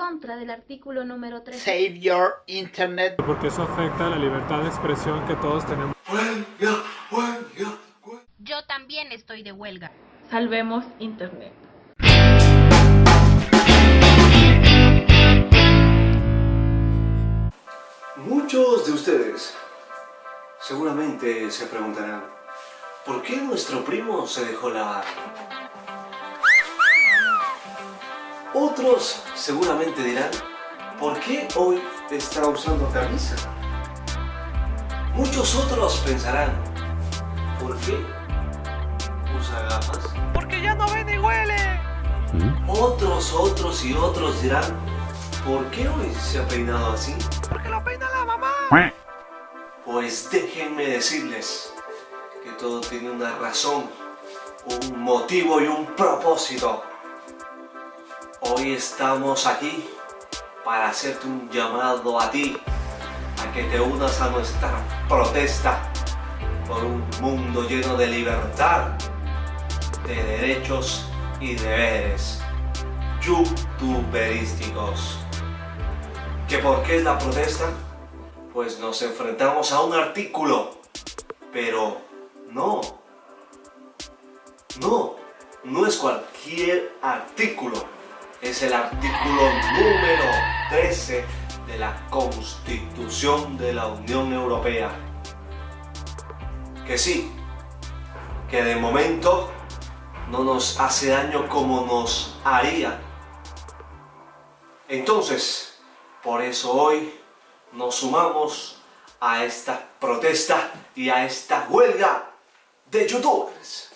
contra del artículo número 3. Save your internet. Porque eso afecta a la libertad de expresión que todos tenemos. Huelga, huelga, huelga. Yo también estoy de huelga. Salvemos Internet. Muchos de ustedes seguramente se preguntarán ¿Por qué nuestro primo se dejó lavar? Otros seguramente dirán ¿Por qué hoy está usando camisa? Muchos otros pensarán ¿Por qué usa gafas? Porque ya no ve ni huele. Otros, otros y otros dirán ¿Por qué hoy se ha peinado así? Porque lo peina la mamá. Pues déjenme decirles que todo tiene una razón, un motivo y un propósito. Hoy estamos aquí para hacerte un llamado a ti, a que te unas a nuestra protesta por un mundo lleno de libertad, de derechos y deberes youtuberísticos. ¿Que por qué es la protesta? Pues nos enfrentamos a un artículo, pero no, no, no es cualquier artículo, es el artículo número 13 de la Constitución de la Unión Europea. Que sí, que de momento no nos hace daño como nos haría. Entonces, por eso hoy nos sumamos a esta protesta y a esta huelga de youtubers.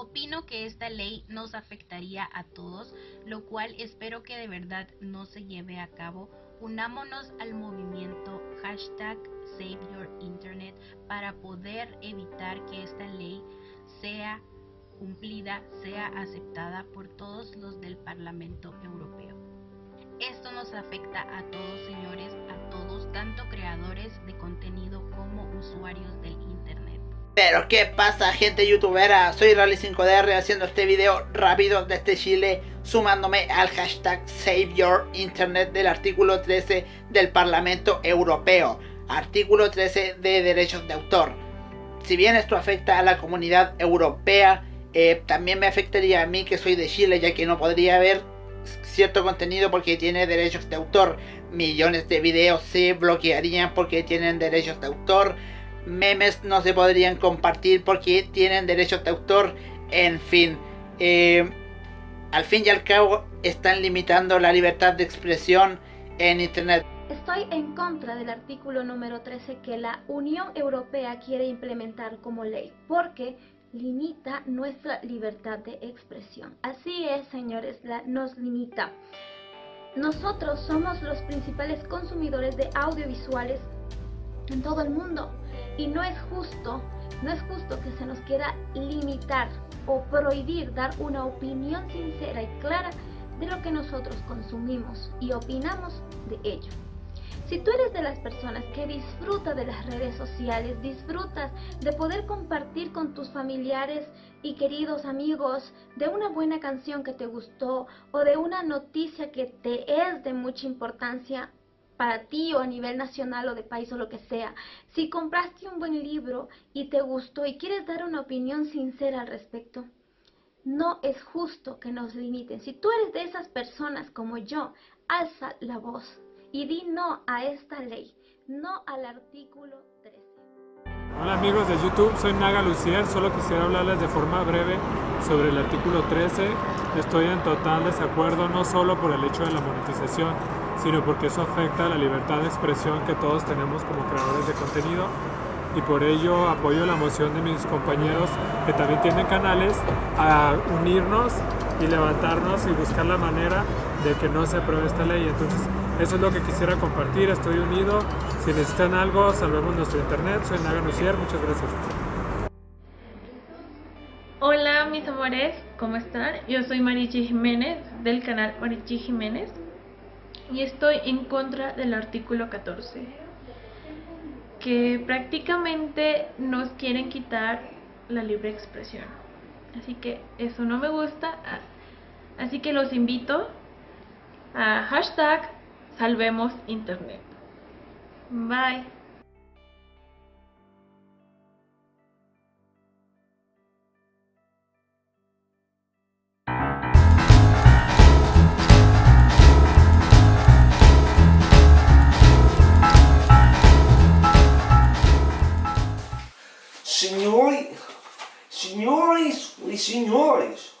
Opino que esta ley nos afectaría a todos, lo cual espero que de verdad no se lleve a cabo. Unámonos al movimiento hashtag Save para poder evitar que esta ley sea cumplida, sea aceptada por todos los del Parlamento Europeo. Esto nos afecta a todos, señores, a todos, tanto creadores de contenido como usuarios del Internet. Pero qué pasa gente youtubera, soy Rally5DR haciendo este video rápido desde Chile sumándome al hashtag Save Internet del artículo 13 del Parlamento Europeo, artículo 13 de derechos de autor. Si bien esto afecta a la comunidad europea, eh, también me afectaría a mí que soy de Chile ya que no podría ver cierto contenido porque tiene derechos de autor. Millones de videos se bloquearían porque tienen derechos de autor. Memes no se podrían compartir porque tienen derechos de autor. En fin, eh, al fin y al cabo están limitando la libertad de expresión en Internet. Estoy en contra del artículo número 13 que la Unión Europea quiere implementar como ley, porque limita nuestra libertad de expresión. Así es, señores, la, nos limita. Nosotros somos los principales consumidores de audiovisuales en todo el mundo y no es justo, no es justo que se nos quiera limitar o prohibir dar una opinión sincera y clara de lo que nosotros consumimos y opinamos de ello. Si tú eres de las personas que disfruta de las redes sociales, disfrutas de poder compartir con tus familiares y queridos amigos de una buena canción que te gustó o de una noticia que te es de mucha importancia para ti o a nivel nacional o de país o lo que sea. Si compraste un buen libro y te gustó y quieres dar una opinión sincera al respecto, no es justo que nos limiten. Si tú eres de esas personas como yo, alza la voz y di no a esta ley, no al artículo 13. Hola amigos de YouTube, soy Naga Lucier, solo quisiera hablarles de forma breve sobre el artículo 13. Estoy en total desacuerdo no solo por el hecho de la monetización, sino porque eso afecta a la libertad de expresión que todos tenemos como creadores de contenido y por ello apoyo la moción de mis compañeros que también tienen canales a unirnos y levantarnos y buscar la manera de que no se apruebe esta ley. Entonces, eso es lo que quisiera compartir, estoy unido. Si necesitan algo, salvemos nuestro internet. Soy Naga Nucier, muchas gracias. Hola mis amores, ¿cómo están? Yo soy Marichi Jiménez del canal Marichi Jiménez y estoy en contra del artículo 14 que prácticamente nos quieren quitar la libre expresión. Así que eso no me gusta. Así que los invito a hashtag salvemos internet. Bye. Y signores,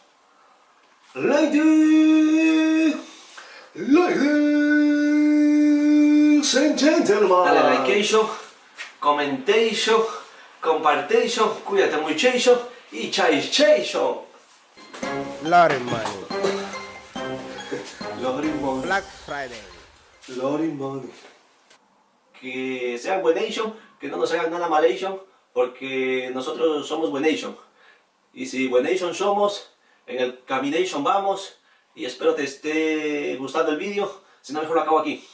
ladies, ladies and gentlemen. Dale likeation, commentation, compartation, cuídate muchachos y chaichation. Lorry Money, Lori money, Black Friday. Lori money. Que sean buenation, que no nos hagan nada malation, porque nosotros somos buenation. Y si buenation somos, en el camination vamos, y espero te esté gustando el vídeo, si no mejor lo acabo aquí.